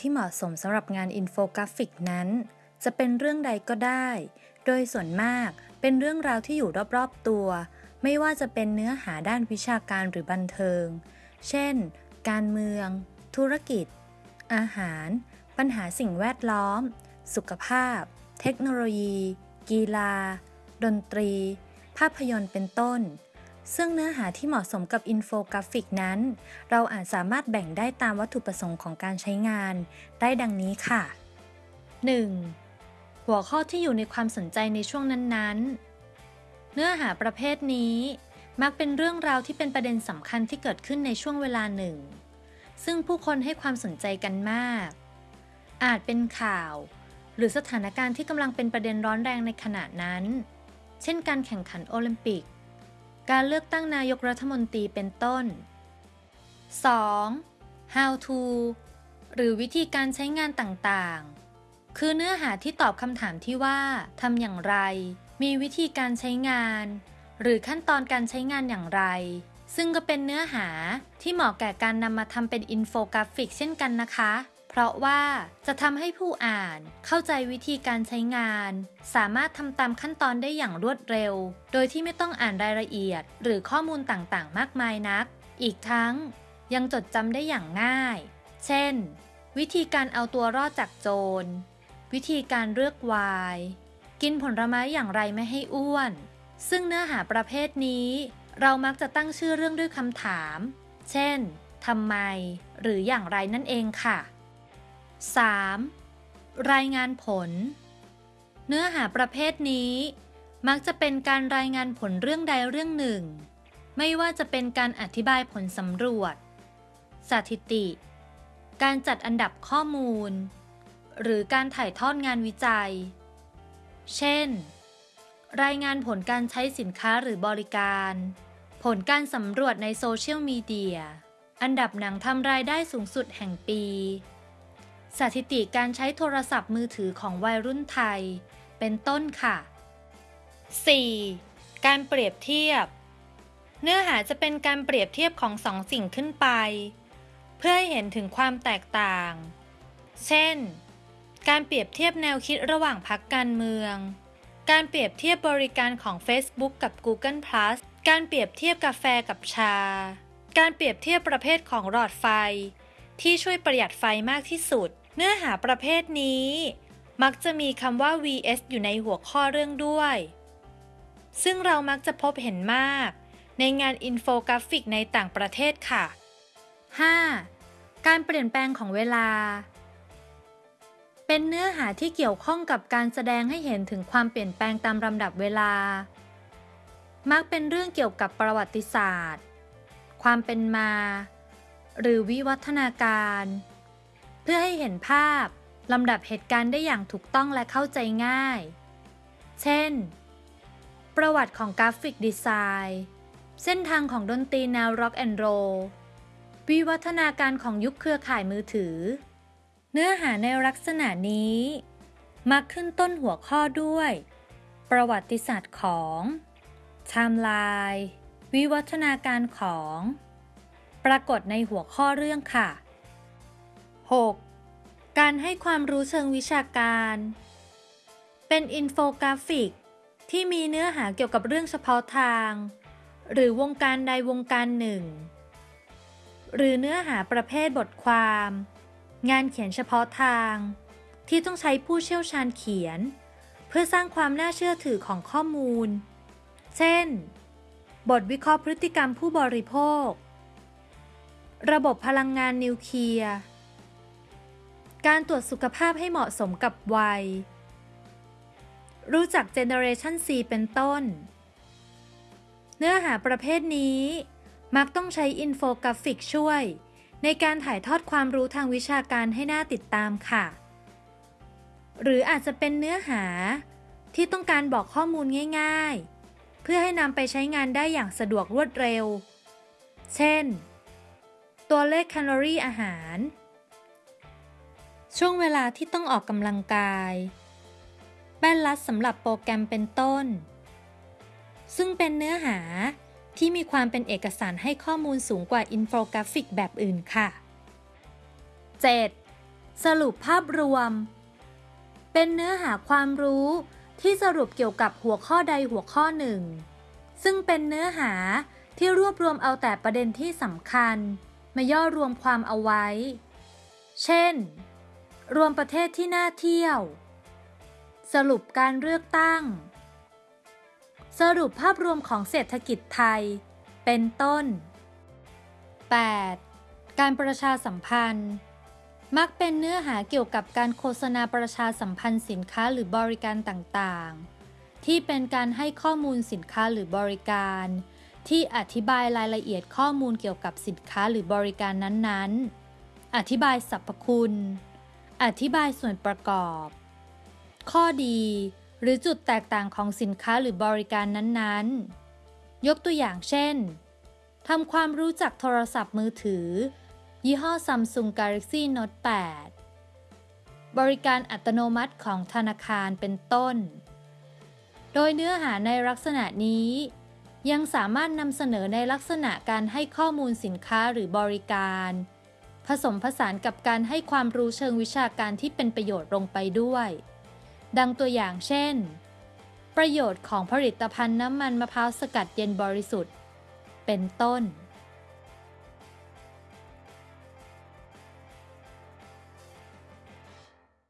ที่เหมาะสมสำหรับงานอินโฟกราฟิกนั้น จะเป็นเรื่องใดก็ได้ โดยส่วนมากเป็นเรื่องราวที่อยู่รอบๆตัว ไม่ว่าจะเป็นเนื้อหาด้านวิชาการหรือบันเทิง เช่น การเมือง ธุรกิจ อาหาร ปัญหาสิ่งแวดล้อม สุขภาพ เทคโนโลยี กีฬา ดนตรี ภาพยนตร์เป็นต้น ซึ่งเนื้อหาที่เหมาะสมกับอินโฟกราฟิกนั้น เราอาจสามารถแบ่งได้ตามวัตถุประสงค์ของการใช้งาน ได้ดังนี้ค่ะ 1. หัวข้อที่อยู่ในความสนใจในช่วงนั้นๆ เนื้อหาประเภทนี้ มักเป็นเรื่องราวที่เป็นประเด็นสำคัญที่เกิดขึ้นในช่วงเวลาหนึ่ง ซึ่งผู้คนให้ความสนใจกันมาก อาจเป็นข่าว หรือสถานการณ์ที่กำลังเป็นประเด็นร้อนแรงในขณะนั้น เช่นการแข่งขันโอลิมปิก การเลือกตั้งนายกรัฐมนตรีเป็นต้น 2. how to หรือวิธีการใช้งานต่างๆ คือเนื้อหาที่ตอบคำถามที่ว่าทำอย่างไร มีวิธีการใช้งาน หรือขั้นตอนการใช้งานอย่างไร ซึ่งก็เป็นเนื้อหาที่เหมาะแก่การนำมาทำเป็นอินโฟกราฟิกเช่นกันนะคะ เพราะว่าจะทำให้ผู้อ่านเข้าใจวิธีการใช้งาน สามารถทำตามขั้นตอนได้อย่างรวดเร็ว โดยที่ไม่ต้องอ่านรายละเอียด หรือข้อมูลต่างๆ มากมายนัก อีกทั้งยังจดจำได้อย่างง่าย เช่น วิธีการเอาตัวรอดจากโจร วิธีการเลือกวาย กินผลไม้อย่างไรไม่ให้อ้วน ซึ่งเนื้อหาประเภทนี้ เรามักจะตั้งชื่อเรื่องด้วยคำถาม เช่นทำไม หรืออย่างไรนั่นเองค่ะ 3. รายงานผล เนื้อหาประเภทนี้ มักจะเป็นการรายงานผลเรื่องใดเรื่องหนึ่ง ไม่ว่าจะเป็นการอธิบายผลสำรวจ สถิติ การจัดอันดับข้อมูล หรือการถ่ายทอดงานวิจัย เช่น รายงานผลการใช้สินค้าหรือบริการ ผลการสำรวจในโซเชียลมีเดีย อันดับหนังทำรายได้สูงสุดแห่งปี สถิติการใช้โทรศัพท์มือถือของวัยรุ่นไทย เป็นต้นค่ะ 4. การเปรียบเทียบ เนื้อหาจะเป็นการเปรียบเทียบของสองสิ่งขึ้นไป เพื่อให้เห็นถึงความแตกต่าง เช่น การเปรียบเทียบแนวคิดระหว่างพรรคการเมือง การเปรียบเทียบบริการของ Facebook กับ Google Plus การเปรียบเทียบกาแฟกับชา การเปรียบเทียบประเภทของหลอดไฟ ที่ช่วยประหยัดไฟมากที่สุด เนื้อหาประเภทนี้ มักจะมีคำว่า vs อยู่ในหัวข้อเรื่องด้วย ซึ่งเรามักจะพบเห็นมาก ในงานอินโฟกราฟิกในต่างประเทศค่ะ 5. การเปลี่ยนแปลงของเวลา เป็นเนื้อหาที่เกี่ยวข้องกับการแสดงให้เห็นถึงความเปลี่ยนแปลงตามลำดับเวลา มักเป็นเรื่องเกี่ยวกับประวัติศาสตร์ ความเป็นมา หรือวิวัฒนาการ เพื่อให้เห็นภาพลำดับเหตุการณ์ได้อย่างถูกต้องและเข้าใจง่าย เช่น ประวัติของ graphic design เส้นทางของดนตรีแนวร็อกแอนด์โรลวิวัฒนาการของยุคเครือข่ายมือถือ เนื้อหาในลักษณะนี้มักขึ้นต้นหัวข้อด้วย ประวัติศาสตร์ของไทม์ไลน์วิวัฒนาการของ ปรากฏในหัวข้อเรื่องค่ะ 6. การให้ความรู้เชิงวิชาการ เป็นอินโฟกราฟิก ที่มีเนื้อหาเกี่ยวกับเรื่องเฉพาะทาง หรือวงการใดวงการหนึ่ง หรือเนื้อหาประเภทบทความ งานเขียนเฉพาะทาง ที่ต้องใช้ผู้เชี่ยวชาญเขียน เพื่อสร้างความน่าเชื่อถือของข้อมูล เช่น บทวิเคราะห์พฤติกรรมผู้บริโภค ระบบพลังงานนิวเคลียร์ การตรวจสุขภาพให้เหมาะสมกับวัย รู้จัก Generation C เป็นต้น เนื้อหาประเภทนี้ มักต้องใช้อินโฟกราฟิกช่วย ในการถ่ายทอดความรู้ทางวิชาการให้น่าติดตามค่ะ หรืออาจจะเป็นเนื้อหาที่ต้องการบอกข้อมูลง่าย ๆ เพื่อให้นำไปใช้งานได้อย่างสะดวกรวดเร็ว เช่น ตัวเลขแคลอรี่อาหาร ช่วงเวลาที่ต้องออกกำลังกายแป้นลัดสำหรับโปรแกรมเป็นต้น ซึ่งเป็นเนื้อหาที่มีความเป็นเอกสารให้ข้อมูลสูงกว่าอินโฟกราฟิกแบบอื่นค่ะ 7. สรุปภาพรวม เป็นเนื้อหาความรู้ที่สรุปเกี่ยวกับหัวข้อใดหัวข้อหนึ่ง ซึ่งเป็นเนื้อหาที่รวบรวมเอาแต่ประเด็นที่สำคัญ มาย่อรวมความเอาไว้ เช่น รวมประเทศที่น่าเที่ยว สรุปการเลือกตั้ง สรุปภาพรวมของเศรษฐกิจไทย เป็นต้น 8. การประชาสัมพันธ์ มักเป็นเนื้อหาเกี่ยวกับการโฆษณาประชาสัมพันธ์สินค้าหรือบริการต่างๆ ที่เป็นการให้ข้อมูลสินค้าหรือบริการ ที่อธิบายรายละเอียดข้อมูลเกี่ยวกับสินค้าหรือบริการนั้นๆ อธิบายสรรพคุณ อธิบายส่วนประกอบ ข้อดี หรือจุดแตกต่างของสินค้าหรือบริการนั้นๆ ยกตัวอย่างเช่นทำความรู้จักโทรศัพท์มือถือ ยี่ห้อ Samsung Galaxy Note 8 บริการอัตโนมัติของธนาคารเป็นต้น โดยเนื้อหาในลักษณะนี้ ยังสามารถนำเสนอในลักษณะการให้ข้อมูลสินค้าหรือบริการ ผสมผสานกับการให้ความรู้เชิงวิชาการที่เป็นประโยชน์ลงไปด้วย ดังตัวอย่างเช่น ประโยชน์ของผลิตภัณฑ์น้ำมันมะพร้าวสกัดเย็นบริสุทธิ์ เป็นต้น